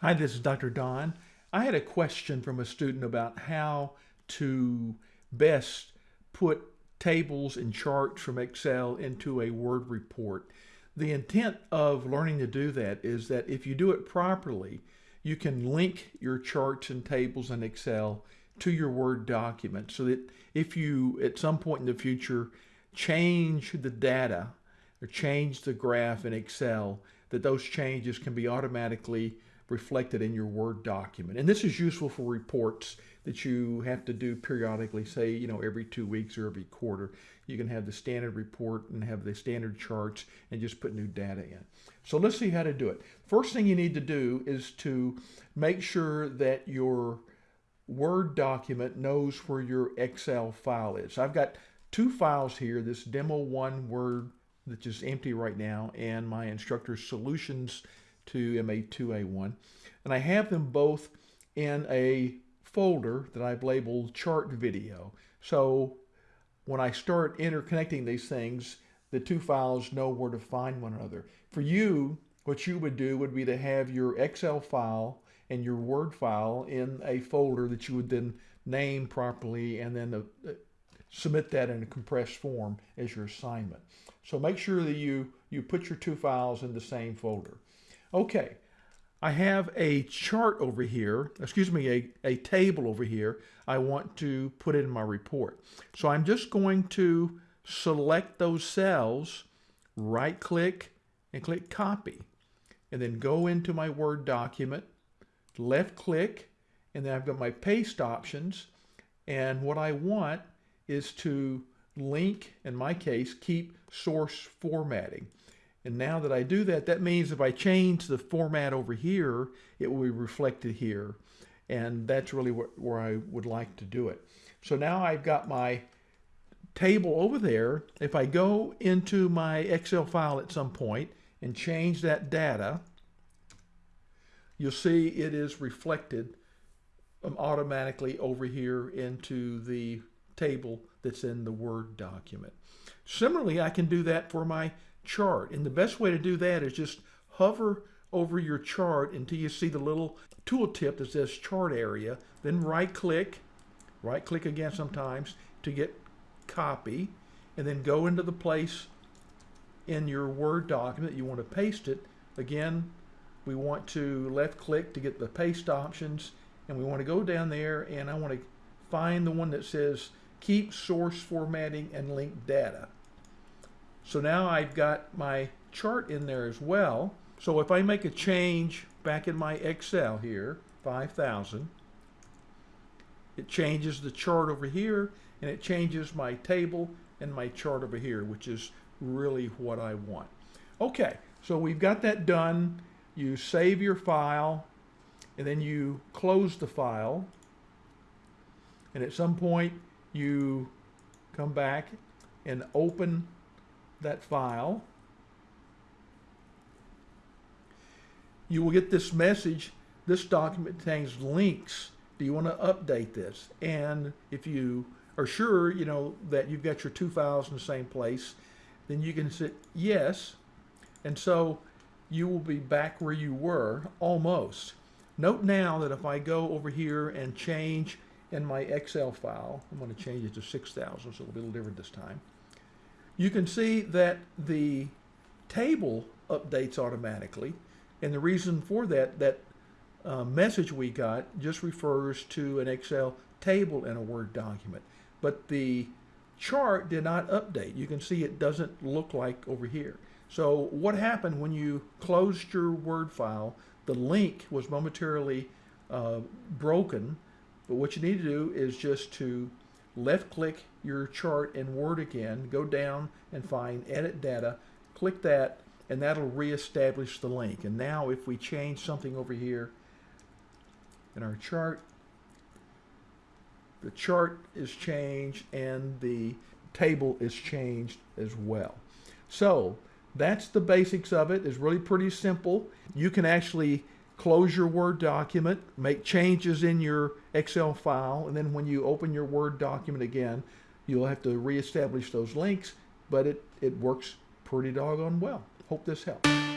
Hi, this is Dr. Don. I had a question from a student about how to best put tables and charts from Excel into a Word report. The intent of learning to do that is that if you do it properly, you can link your charts and tables in Excel to your Word document so that if you at some point in the future change the data or change the graph in Excel, that those changes can be automatically reflected in your Word document. And this is useful for reports that you have to do periodically, say, you know, every two weeks or every quarter. You can have the standard report and have the standard charts and just put new data in. So let's see how to do it. First thing you need to do is to make sure that your Word document knows where your Excel file is. I've got two files here, this demo one Word that's just empty right now and my instructor solutions to MA2A1. And I have them both in a folder that I've labeled chart video. So when I start interconnecting these things, the two files know where to find one another. For you, what you would do would be to have your Excel file and your Word file in a folder that you would then name properly and then uh, submit that in a compressed form as your assignment. So make sure that you, you put your two files in the same folder. Okay, I have a chart over here, excuse me, a, a table over here I want to put in my report. So I'm just going to select those cells, right click and click copy, and then go into my Word document, left click, and then I've got my paste options. And what I want is to link, in my case, keep source formatting. And now that I do that, that means if I change the format over here, it will be reflected here. And that's really where I would like to do it. So now I've got my table over there. If I go into my Excel file at some point and change that data, you'll see it is reflected um, automatically over here into the table that's in the Word document. Similarly, I can do that for my chart. And the best way to do that is just hover over your chart until you see the little tooltip that says chart area. Then right click, right click again sometimes to get copy, and then go into the place in your Word document you want to paste it. Again, we want to left click to get the paste options, and we want to go down there and I want to find the one that says keep source formatting and link data. So now I've got my chart in there as well. So if I make a change back in my Excel here, 5000, it changes the chart over here and it changes my table and my chart over here, which is really what I want. Okay, so we've got that done. You save your file and then you close the file. And at some point you come back and open that file, you will get this message, this document contains links. Do you want to update this? And if you are sure, you know, that you've got your two files in the same place, then you can say yes. And so you will be back where you were almost. Note now that if I go over here and change in my Excel file, I'm going to change it to 6,000, so it'll be a little different this time you can see that the table updates automatically. And the reason for that, that uh, message we got just refers to an Excel table in a Word document. But the chart did not update. You can see it doesn't look like over here. So what happened when you closed your Word file, the link was momentarily uh, broken. But what you need to do is just to left click your chart in Word again, go down and find Edit Data, click that, and that'll reestablish the link. And now if we change something over here in our chart, the chart is changed and the table is changed as well. So that's the basics of it. It's really pretty simple. You can actually close your Word document, make changes in your Excel file, and then when you open your Word document again, you'll have to reestablish those links, but it, it works pretty doggone well. Hope this helps.